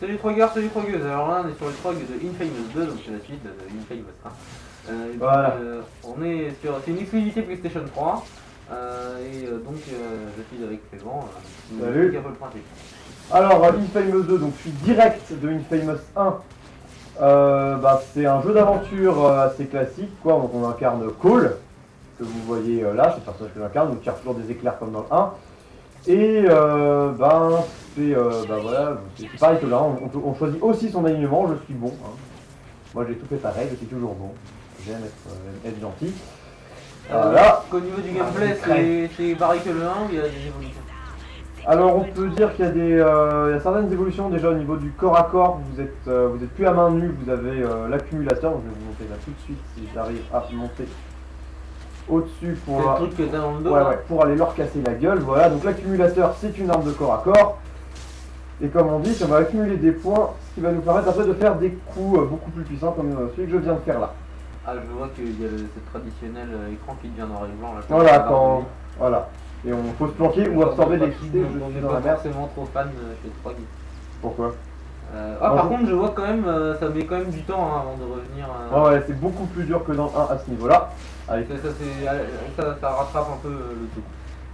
Salut Trogueur, salut Trogueuse. Alors là, on est sur le Trog de Infamous 2, donc c'est la suite de Infamous 1. Euh, Voilà. euh, on est sur, c'est une exclusivité PlayStation 3. euh, et donc, je suis avec Clément. Qui Salut. un peu le principe. Alors, Infamous 2, donc je suis direct de Infamous 1. Euh, bah, c'est un jeu d'aventure assez classique, quoi. Donc on incarne Cole, que vous voyez là, c'est le personnage que j'incarne, donc il tire toujours des éclairs comme dans le 1. Et ben, c'est euh, bah, voilà, c'est pareil que là, on, on- on choisit aussi son alignement, je suis bon. hein. Moi j'ai tout fait pareil, je suis toujours bon. J'aime être, euh, être gentil. Voilà. Euh, Au niveau du Ah, gameplay, c'est c'est pareil que le 1 ou il y a des évolutions? Alors on peut dire qu'il y a des euh, y a certaines évolutions déjà au niveau du corps à corps, vous êtes euh, vous êtes plus à main nue, vous avez euh, l'accumulateur, je vais vous montrer là tout de suite si j'arrive à monter au-dessus pour ouais, ouais, pour aller leur casser la gueule, voilà, donc l'accumulateur c'est une arme de corps à corps. Et comme on dit, on va accumuler des points, ce qui va nous permettre après de faire des coups euh, beaucoup plus puissants comme euh, celui que je viens de faire là. Ah, je vois qu'il y a le, ce traditionnel euh, écran qui devient noir et blanc là. Voilà, quand. Voilà. Et on faut se planquer ou absorber des l'électricité, On n'est pas forcément trop fan chez Trog. Pourquoi? Euh, ah, Moi, par contre, je vois quand même, euh, ça met quand même du temps hein, avant de revenir. euh, Ouais, ouais, c'est beaucoup plus dur que dans le 1 à ce niveau-là. Ça, ça, ça, ça rattrape un peu le tout.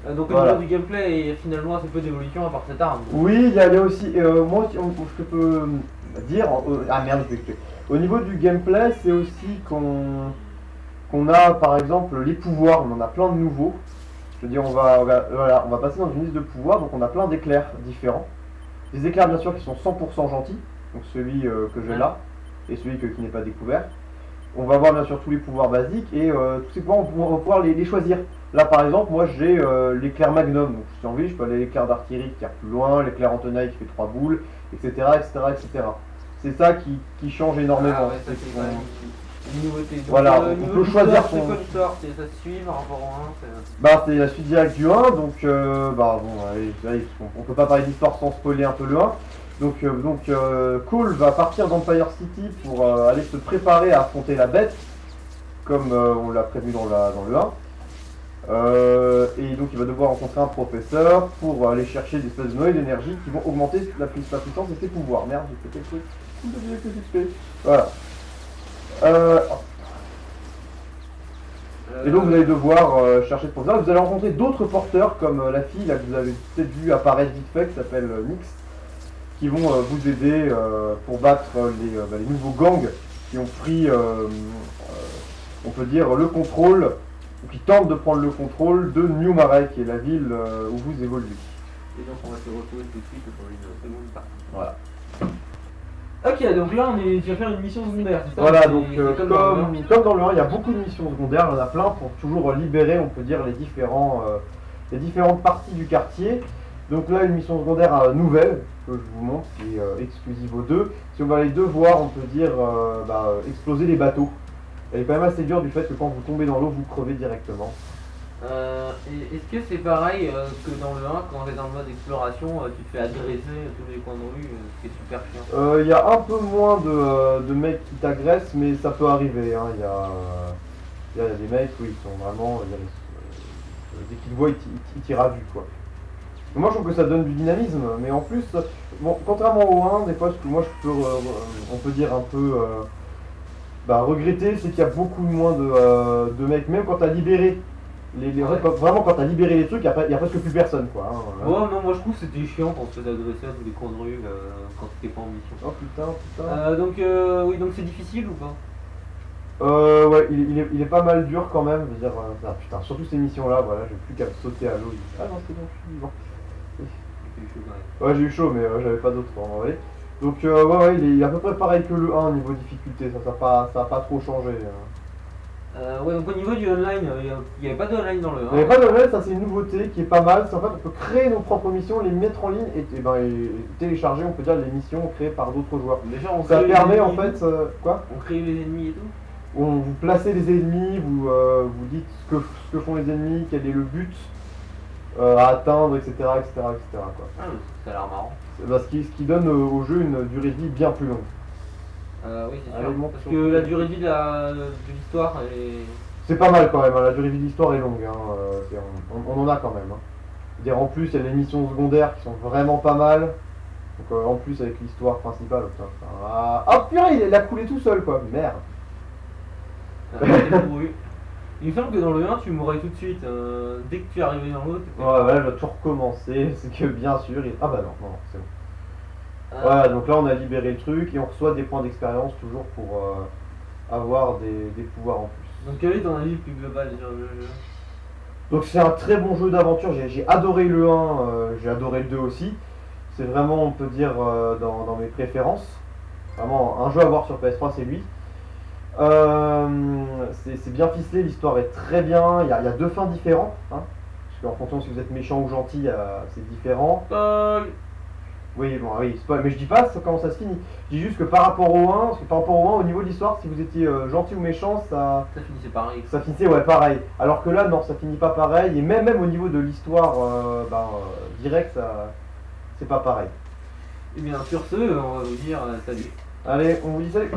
Euh, donc au Voilà. niveau du gameplay, il y a finalement assez peu d'évolution à part cette arme. Oui, il y, a il y a aussi, euh, moi, aussi, on- ce que je peux dire, euh, ah merde, je vais. Au niveau du gameplay, c'est aussi qu'on qu'on a, par exemple, les pouvoirs, on en a plein de nouveaux. Je veux dire, on va, on va- voilà, on va passer dans une liste de pouvoirs, donc on a plein d'éclairs différents. Des éclairs, bien sûr, qui sont 100% gentils, donc celui euh, que j'ai là, et celui que- qui n'est pas découvert. On va voir, bien sûr, tous les pouvoirs basiques, et euh, tous ces pouvoirs, on va- pouvoir les, les choisir. Là, par exemple, moi, j'ai euh, l'éclair Magnum, donc si j'ai envie, je peux aller l'éclair d'artillerie qui tire plus loin, l'éclair en tenaille qui fait 3 boules, etc., etc., etc. C'est ça qui, qui change énormément. Ah ouais, ça une nouveauté. Donc, Voilà, euh, on peut choisir son- C'est quoi C'est- Ça suit par rapport au 1 c'est- Bah, c'est la suite directe du 1, donc euh, bah bon, allez, allez, on, on peut pas parler d'histoire sans spoiler un peu le 1. Donc, euh, donc euh, Cole va partir d'Empire City pour euh, aller se préparer à affronter la bête, comme euh, on l'a prévu dans, la, dans le 1. Euh, et donc il va devoir rencontrer un professeur pour aller chercher des espèces de noyaux d'énergie qui vont augmenter la, pui- la puissance de ses pouvoirs. Merde, j'ai fait quelque chose. Que Voilà. Et donc vous allez devoir chercher ce professeur. Vous allez rencontrer d'autres porteurs comme la fille là, que vous avez peut-être vu apparaître vite fait qui s'appelle euh, Nyx qui vont euh, vous aider euh, pour battre euh, les, euh, bah, les nouveaux gangs qui ont pris, euh, euh, on peut dire, le contrôle, ou qui tentent de prendre le contrôle de New Marais, qui est la ville euh, où vous évoluez. Et donc on va se retrouver tout de suite pour une seconde partie. Voilà. Ok, donc là on est, tu vas faire une mission secondaire, c'est ça? Voilà, donc euh, comme comme, dans le un. comme dans le 1, il y a beaucoup de missions secondaires, il y en a plein pour toujours libérer, on peut dire, les, différents, euh, les différentes parties du quartier. Donc là, une mission secondaire euh, nouvelle que je vous montre, qui est euh, exclusive aux deux. Si on va les devoir, on peut dire, euh, bah, exploser les bateaux. Elle est quand même assez dure du fait que quand vous tombez dans l'eau, vous crevez directement. Euh, Est-ce que c'est pareil que dans le 1, quand t'es dans le mode exploration, tu te fais agresser tous les coins de rue, ce qui est super chiant? Euh, Il y a un peu moins de, de mecs qui t'agressent, mais ça peut arriver. hein. Il y, y a des mecs, oui, qui sont vraiment. y a dès qu'ils voient, ils ils t- ils tirent à vue, quoi. Moi, je trouve que ça donne du dynamisme, mais en plus, bon, contrairement au 1, des fois, ce que moi, je peux, euh, on peut dire un peu euh, bah, regretter, c'est qu'il y a beaucoup moins de, euh, de mecs, même quand t'as libéré. Les, les- Ouais. quand- vraiment, quand t'as libéré les trucs, il n'y a, presque plus personne, quoi. hein. Ouais, non, moi je trouve que c'était chiant quand on se faisait agresser à tous les coins de rue quand t'étais pas en mission. Oh putain, putain. Euh, donc, oui, donc c'est difficile ou pas? Euh, ouais, il, il est, il est pas mal dur quand même. Je veux dire, euh, ah, putain, surtout ces missions-là, voilà, j'ai plus qu'à me sauter à l'eau. Ah non, c'est bon, je suis vivant. Ouais, j'ai eu chaud, mais euh, j'avais pas d'autre en vrai. Donc, euh, ouais, ouais, il est, à peu près pareil que le 1 au niveau difficulté. Ça, ça, a pas, ça a pas trop changé. hein. Euh, ouais, donc au niveau du online, il n'y avait pas de online dans le 1. Il n'y avait pas de level, ça c'est une nouveauté qui est pas mal. C'est en fait, on peut créer nos propres missions, les mettre en ligne et, et ben, et télécharger, on peut dire, les missions créées par d'autres joueurs. Déjà, on Ça permet en fait, quoi? On crée les ennemis et tout On vous placez les ennemis, vous, vous dites ce que, ce que font les ennemis, quel est le but euh, à atteindre, etc. etc., etc. quoi. Ah, ça a l'air marrant. C'est- bah, ce, qui, ce qui donne euh, au jeu une durée de vie bien plus longue. Euh, oui, c'est sûr. Parce que la durée de vie de la- de l'histoire, est. C'est pas mal quand même, hein, la durée de vie de l'histoire est longue. hein, euh, on, on- on en a quand même. hein. Dire, en plus, il y a les missions secondaires qui sont vraiment pas mal. Donc euh, en plus avec l'histoire principale, putain, ah, ah purée, il a coulé tout seul quoi, merde. Ah. Il me semble que dans le 1, tu mourrais tout de suite. euh, dès que tu arrivais dans l'autre, t'étais- Ouais, voilà, je dois tout recommencer, c'est que bien sûr, il... ah bah non, non, non, c'est bon. Ah, Voilà, donc là on a libéré le truc et on reçoit des points d'expérience toujours pour euh, avoir des, des pouvoirs en plus. Donc, quel est ton avis plus global sur le jeu? Donc c'est un très bon jeu d'aventure, j'ai j'ai adoré le 1, euh, j'ai adoré le 2 aussi. C'est vraiment, on peut dire, euh, dans, dans mes préférences. Vraiment, un jeu à voir sur PS3, c'est lui. Euh, c'est bien ficelé, l'histoire est très bien, il y, a, il y a deux fins différentes. Hein, parce qu'en fonction si vous êtes méchant ou gentil, euh, c'est différent. Paul Oui, bon, oui, spoil. mais je dis pas ça- comment ça se finit. Je dis juste que par rapport au 1, parce que par rapport au 1, au niveau de l'histoire, si vous étiez euh, gentil ou méchant, ça, Ça finissait pareil. ça finissait ouais pareil. Alors que là non ça finit pas pareil et même même au niveau de l'histoire euh, ben, euh, direct ça c'est pas pareil. Et bien, sur ce, on va vous dire euh, salut. Allez on vous dit salut